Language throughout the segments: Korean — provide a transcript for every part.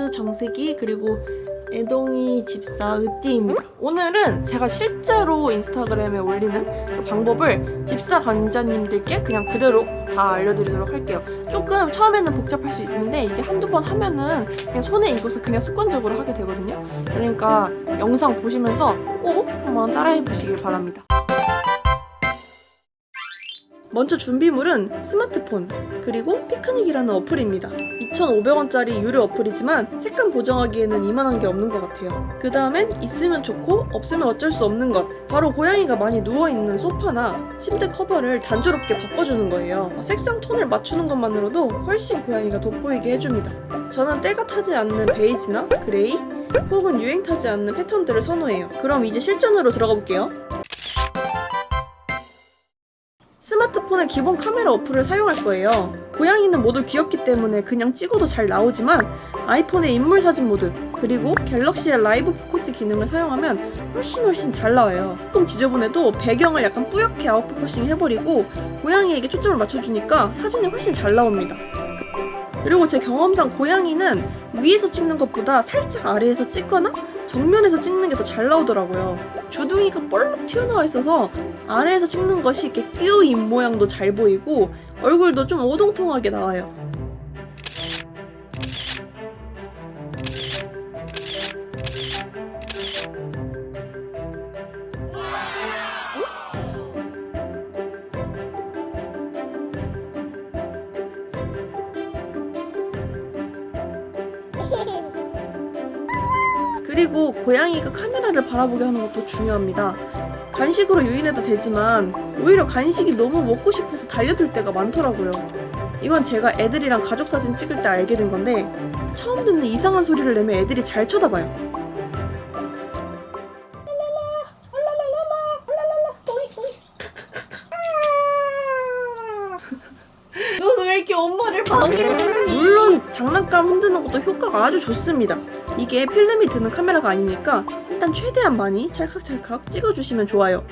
맥주 정수기 그리고 애동이 집사 으띠입니다. 오늘은 제가 실제로 인스타그램에 올리는 그 방법을 집사 관자님들께 그냥 그대로 다 알려드리도록 할게요. 조금 처음에는 복잡할 수 있는데 이게 한두 번 하면은 그냥 손에 익어서 그냥 습관적으로 하게 되거든요. 그러니까 영상 보시면서 꼭 한번 따라해 보시길 바랍니다. 먼저 준비물은 스마트폰 그리고 피크닉이라는 어플입니다. 2,500원짜리 유료 어플이지만 색감 보정하기에는 이만한 게 없는 것 같아요. 그 다음엔 있으면 좋고 없으면 어쩔 수 없는 것 바로 고양이가 많이 누워있는 소파나 침대 커버를 단조롭게 바꿔주는 거예요. 색상 톤을 맞추는 것만으로도 훨씬 고양이가 돋보이게 해줍니다. 저는 때가 타지 않는 베이지나 그레이 혹은 유행 타지 않는 패턴들을 선호해요. 그럼 이제 실전으로 들어가 볼게요. 스마트폰의 기본 카메라 어플을 사용할 거예요. 고양이는 모두 귀엽기 때문에 그냥 찍어도 잘 나오지만 아이폰의 인물 사진 모드 그리고 갤럭시의 라이브 포커스 기능을 사용하면 훨씬 훨씬 잘 나와요. 조금 지저분해도 배경을 약간 뿌옇게 아웃포커싱 해버리고 고양이에게 초점을 맞춰주니까 사진이 훨씬 잘 나옵니다. 그리고 제 경험상 고양이는 위에서 찍는 것보다 살짝 아래에서 찍거나 정면에서 찍는 게 더 잘 나오더라고요. 주둥이가 볼록 튀어나와 있어서 아래에서 찍는 것이 이렇게 뀨입 모양도 잘 보이고 얼굴도 좀 오동통하게 나와요. 그리고 고양이가 카메라를 바라보게 하는 것도 중요합니다. 간식으로 유인해도 되지만 오히려 간식이 너무 먹고 싶어서 달려들 때가 많더라고요. 이건 제가 애들이랑 가족 사진 찍을 때 알게 된 건데 처음 듣는 이상한 소리를 내면 애들이 잘 쳐다봐요. 너는 왜 이렇게 엄마를 방해해? 물론 장난감 흔드는 것도 효과가 아주 좋습니다. 이게 필름이 드는 카메라가 아니니까 일단 최대한 많이 찰칵찰칵 찍어주시면 좋아요.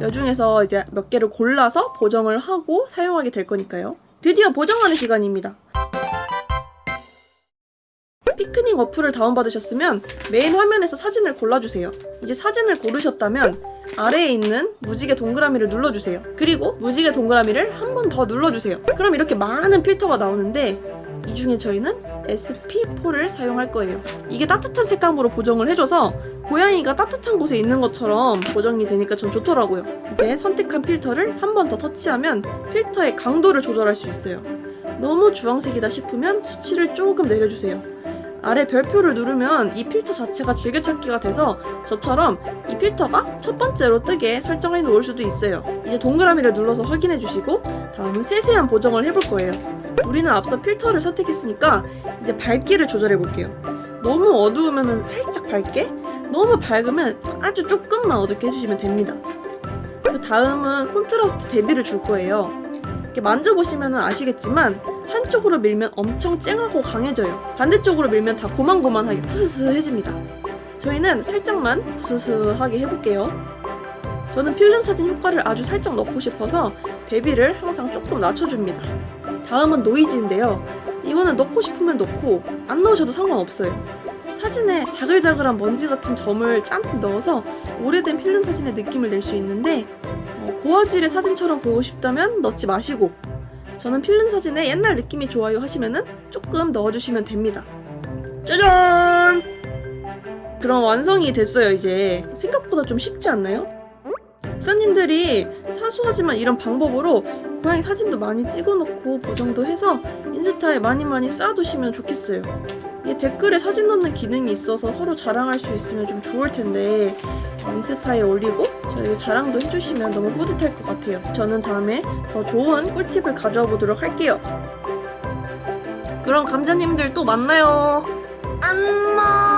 이 중에서 이제 몇 개를 골라서 보정을 하고 사용하게 될 거니까요. 드디어 보정하는 시간입니다. 피크닉 어플을 다운받으셨으면 메인 화면에서 사진을 골라주세요. 이제 사진을 고르셨다면 아래에 있는 무지개 동그라미를 눌러주세요. 그리고 무지개 동그라미를 한 번 더 눌러주세요. 그럼 이렇게 많은 필터가 나오는데 이 중에 저희는 SP4를 사용할 거예요. 이게 따뜻한 색감으로 보정을 해줘서 고양이가 따뜻한 곳에 있는 것처럼 보정이 되니까 전 좋더라고요. 이제 선택한 필터를 한 번 더 터치하면 필터의 강도를 조절할 수 있어요. 너무 주황색이다 싶으면 수치를 조금 내려주세요. 아래 별표를 누르면 이 필터 자체가 즐겨찾기가 돼서 저처럼 이 필터가 첫 번째로 뜨게 설정해 놓을 수도 있어요. 이제 동그라미를 눌러서 확인해 주시고 다음은 세세한 보정을 해볼 거예요. 우리는 앞서 필터를 선택했으니까 이제 밝기를 조절해 볼게요. 너무 어두우면 살짝 밝게, 너무 밝으면 아주 조금만 어둡게 해주시면 됩니다. 그 다음은 콘트라스트 대비를 줄 거예요. 이렇게 만져보시면 아시겠지만 한쪽으로 밀면 엄청 쨍하고 강해져요. 반대쪽으로 밀면 다 고만고만하게 푸스스해집니다. 저희는 살짝만 부스스하게 해볼게요. 저는 필름 사진 효과를 아주 살짝 넣고 싶어서 대비를 항상 조금 낮춰줍니다. 다음은 노이즈인데요. 이거는 넣고 싶으면 넣고 안 넣으셔도 상관없어요. 사진에 자글자글한 먼지 같은 점을 짠뜩 넣어서 오래된 필름 사진의 느낌을 낼 수 있는데 어, 고화질의 사진처럼 보고 싶다면 넣지 마시고 저는 필름 사진에 옛날 느낌이 좋아요 하시면은 조금 넣어주시면 됩니다. 짜잔! 그럼 완성이 됐어요 이제 생각보다 좀 쉽지 않나요? 목사님들이 사소하지만 이런 방법으로 고양이 사진도 많이 찍어놓고 보정도 해서 인스타에 많이 많이 쌓아두시면 좋겠어요. 이게 댓글에 사진 넣는 기능이 있어서 서로 자랑할 수 있으면 좀 좋을 텐데 인스타에 올리고 저에게 자랑도 해주시면 너무 뿌듯할 것 같아요. 저는 다음에 더 좋은 꿀팁을 가져와 보도록 할게요. 그럼 감자님들 또 만나요. 안녕.